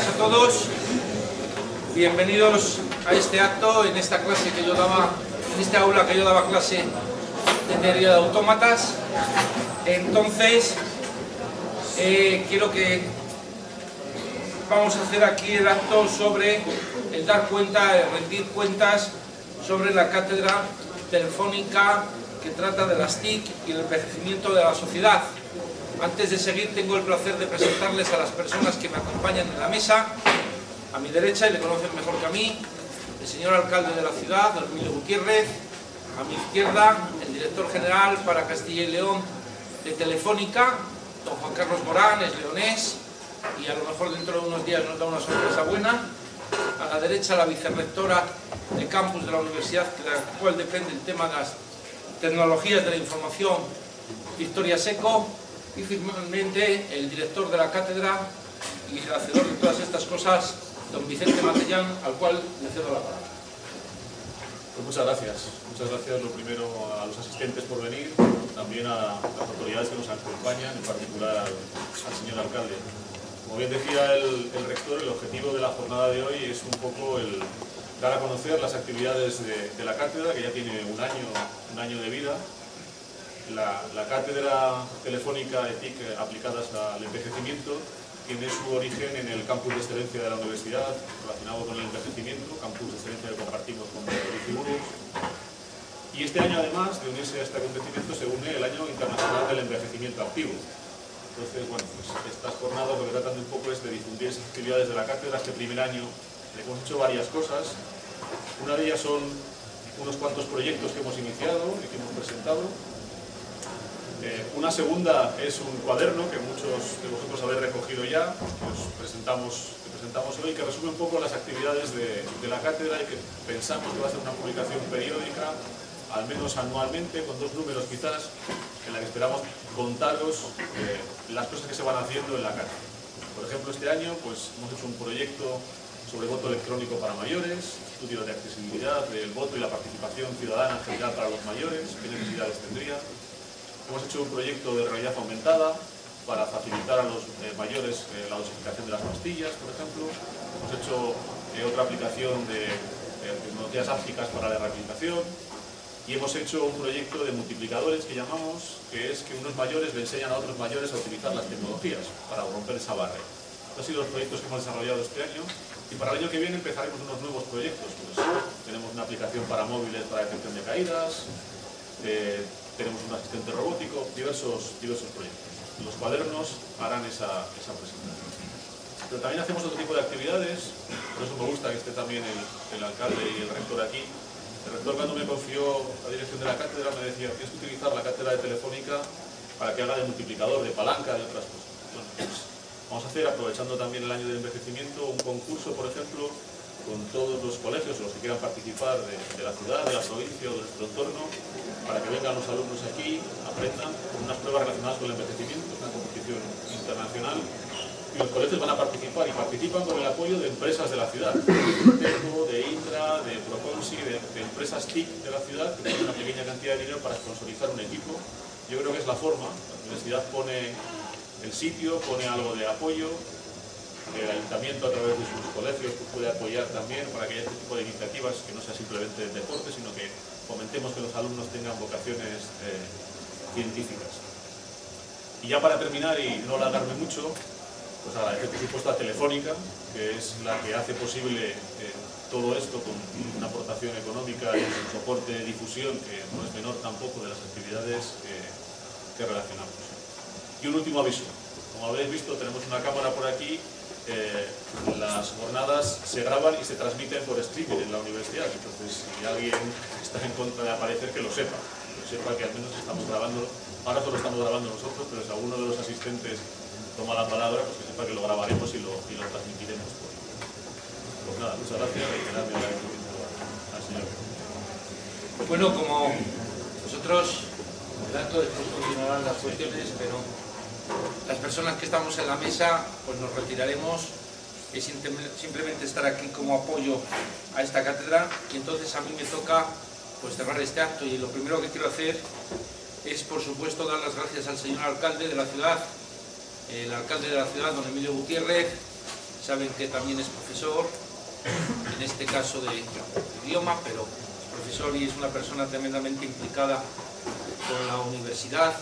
días a todos. Bienvenidos a este acto, en esta clase que yo daba, en este aula que yo daba clase de teoría de autómatas. Entonces, eh, quiero que vamos a hacer aquí el acto sobre el dar cuenta, el rendir cuentas sobre la cátedra telefónica que trata de las TIC y el envejecimiento de la sociedad. Antes de seguir tengo el placer de presentarles a las personas que me acompañan en la mesa. A mi derecha, y le conocen mejor que a mí, el señor alcalde de la ciudad, don Emilio Gutiérrez. A mi izquierda, el director general para Castilla y León de Telefónica, don Juan Carlos Morán, es leonés, y a lo mejor dentro de unos días nos da una sorpresa buena. A la derecha, la vicerrectora de campus de la universidad, de la cual depende el tema de las tecnologías de la información, Victoria Seco, y finalmente el director de la cátedra y el hacedor de todas estas cosas, don Vicente Matellán, al cual le cedo la palabra. Pues muchas gracias. Muchas gracias lo primero a los asistentes por venir, también a las autoridades que nos acompañan, en particular al, señor alcalde. Como bien decía el, rector, el objetivo de la jornada de hoy es un poco el dar a conocer las actividades de, de la cátedra, que ya tiene un año, un año de vida, la, cátedra telefónica ETIC aplicadas al envejecimiento tiene su origen en el campus de excelencia de la universidad relacionado con el envejecimiento, campus de excelencia que compartimos con Burgos. Y este año además de unirse a este acontecimiento se une el año internacional del envejecimiento activo. Entonces, bueno, pues estas jornadas lo que tratan de un poco es de difundir esas actividades de la cátedra. Este primer año hemos hecho varias cosas. Una de ellas son unos cuantos proyectos que hemos iniciado y que hemos presentado. Eh, una segunda es un cuaderno que muchos de vosotros habéis recogido ya, que os presentamos, que presentamos hoy, que resume un poco las actividades de, la cátedra y que pensamos que va a ser una publicación periódica, al menos anualmente, con dos números quizás, en la que esperamos contaros eh, las cosas que se van haciendo en la cátedra. Por ejemplo, este año pues, hemos hecho un proyecto sobre voto electrónico para mayores, estudio de accesibilidad del voto y la participación ciudadana en general para los mayores, qué necesidades tendría, Hemos hecho un proyecto de realidad aumentada para facilitar a los eh, mayores eh, la dosificación de las pastillas, por ejemplo. Hemos hecho eh, otra aplicación de tecnologías ápticas para la rehabilitación. Y hemos hecho un proyecto de multiplicadores que llamamos, que es que unos mayores le enseñan a otros mayores a utilizar las tecnologías para romper esa barrera. Estos han sido los proyectos que hemos desarrollado este año y para el año que viene empezaremos unos nuevos proyectos. Pues, tenemos una aplicación para móviles para detección de caídas, tenemos un asistente robótico, diversos, diversos proyectos. Los cuadernos harán esa, esa presentación. Pero también hacemos otro tipo de actividades, por eso me gusta que esté también el, el alcalde y el rector aquí. El rector cuando me confió la dirección de la cátedra me decía, tienes que utilizar la cátedra de Telefónica para que haga de multiplicador, de palanca, de otras cosas. Bueno, pues vamos a hacer, aprovechando también el año del envejecimiento, un concurso, por ejemplo, con todos los colegios los que quieran participar de, la ciudad, de la provincia o de nuestro entorno, para que vengan los alumnos aquí, aprendan con unas pruebas relacionadas con el envejecimiento, una competición internacional, y los colegios van a participar y participan con el apoyo de empresas de la ciudad, de de Intra, de Proconsi, de, empresas TIC de la ciudad, que tienen una pequeña cantidad de dinero para sponsorizar un equipo. Yo creo que es la forma, la universidad pone el sitio, pone algo de apoyo, el ayuntamiento a través de sus colegios puede apoyar también para que haya este tipo de iniciativas que no sea simplemente deporte, sino que fomentemos que los alumnos tengan vocaciones eh, científicas. Y ya para terminar y no alargarme mucho, pues agradecer por supuesto a Telefónica, que es la que hace posible eh, todo esto con una aportación económica y un soporte de difusión que no es menor tampoco de las actividades que relacionamos. Y un último aviso. Como habréis visto, tenemos una cámara por aquí eh, las jornadas se graban y se transmiten por streaming en la universidad. Entonces, si alguien está en contra de aparecer, que lo sepa. Que lo sepa que al menos estamos grabando, ahora solo estamos grabando nosotros, pero si alguno de los asistentes toma la palabra, pues que sepa que lo grabaremos y lo, transmitiremos. Pues nada, muchas gracias y nadie al señor. Bueno, como nosotros, tanto después continuarán las cuestiones, pero personas que estamos en la mesa pues nos retiraremos es simplemente estar aquí como apoyo a esta cátedra. Y entonces a mí me toca pues cerrar este acto. Y lo primero que quiero hacer es por supuesto dar las gracias al señor alcalde de la ciudad el alcalde de la ciudad, don Emilio Gutiérrez. Saben que también es profesor, en este caso de idioma, pero es profesor y es una persona tremendamente implicada con la universidad,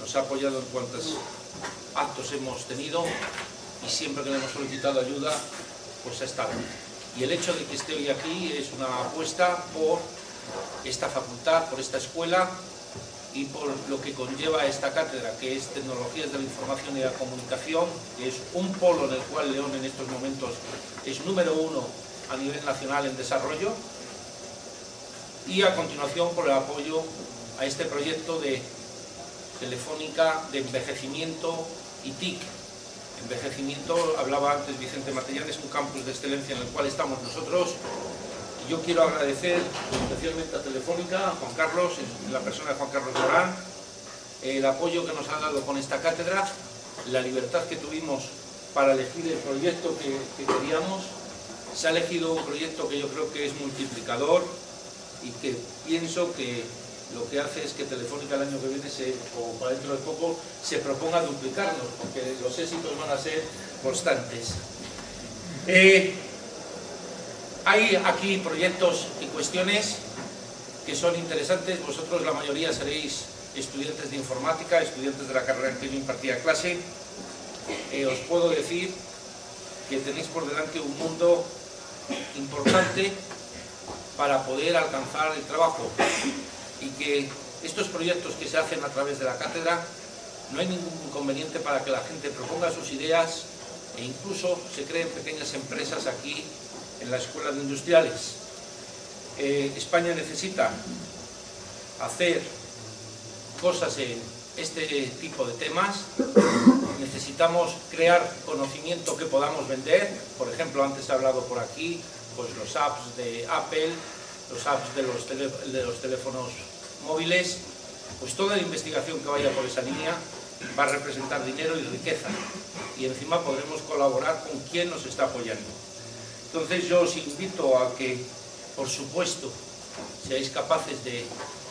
nos ha apoyado en cuantos actos hemos tenido y siempre que le hemos solicitado ayuda, pues ha estado. Y el hecho de que esté hoy aquí es una apuesta por esta facultad, por esta escuela y por lo que conlleva esta cátedra, que es Tecnologías de la Información y la Comunicación, que es un polo en el cual León en estos momentos es número uno a nivel nacional en desarrollo, y a continuación por el apoyo a este proyecto de Telefónica de envejecimiento y TIC. Envejecimiento, hablaba antes Vicente Matellán, es un campus de excelencia en el cual estamos nosotros. Yo quiero agradecer especialmente a Telefónica, a Juan Carlos, la persona de Juan Carlos Morán, el apoyo que nos ha dado con esta cátedra, la libertad que tuvimos para elegir el proyecto que, que queríamos. Se ha elegido un proyecto que yo creo que es multiplicador y que pienso que lo que hace es que Telefónica el año que viene, se, o para dentro de poco, se proponga duplicarnos, porque los éxitos van a ser constantes. Eh, hay aquí proyectos y cuestiones que son interesantes. Vosotros, la mayoría, seréis estudiantes de informática, estudiantes de la carrera en que yo impartía clase. Eh, os puedo decir que tenéis por delante un mundo importante para poder alcanzar el trabajo y que estos proyectos que se hacen a través de la cátedra no hay ningún inconveniente para que la gente proponga sus ideas e incluso se creen pequeñas empresas aquí en la Escuela de Industriales. Eh, España necesita hacer cosas en este tipo de temas, necesitamos crear conocimiento que podamos vender, por ejemplo, antes he hablado por aquí, pues los apps de Apple, los apps de los, de los teléfonos móviles, pues toda la investigación que vaya por esa línea va a representar dinero y riqueza y encima podremos colaborar con quien nos está apoyando. Entonces yo os invito a que, por supuesto, seáis capaces de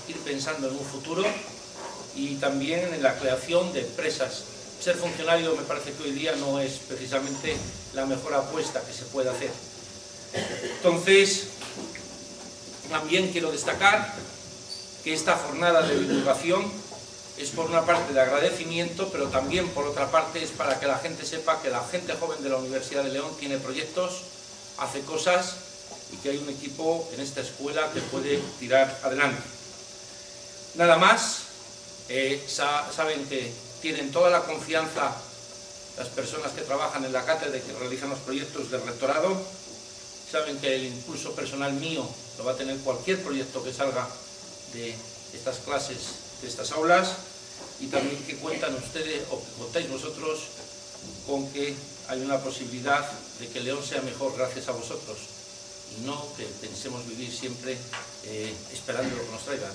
ir pensando en un futuro y también en la creación de empresas. Ser funcionario me parece que hoy día no es precisamente la mejor apuesta que se puede hacer. Entonces, también quiero destacar que esta jornada de divulgación es por una parte de agradecimiento, pero también por otra parte es para que la gente sepa que la gente joven de la Universidad de León tiene proyectos, hace cosas y que hay un equipo en esta escuela que puede tirar adelante. Nada más, eh, saben que tienen toda la confianza las personas que trabajan en la cátedra y que realizan los proyectos del rectorado, saben que el impulso personal mío lo va a tener cualquier proyecto que salga de estas clases, de estas aulas, y también que cuentan ustedes, o que contáis vosotros, con que hay una posibilidad de que León sea mejor gracias a vosotros, y no que pensemos vivir siempre eh, esperando lo que nos traigan.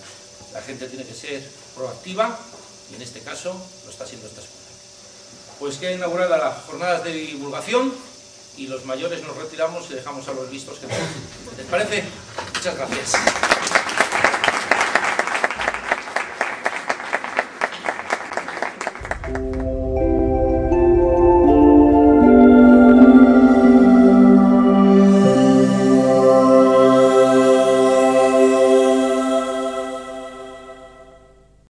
La gente tiene que ser proactiva, y en este caso lo está haciendo esta escuela. Pues queda inaugurada las jornadas de divulgación, y los mayores nos retiramos y dejamos a los listos que tenemos. ¿Les parece? Muchas gracias.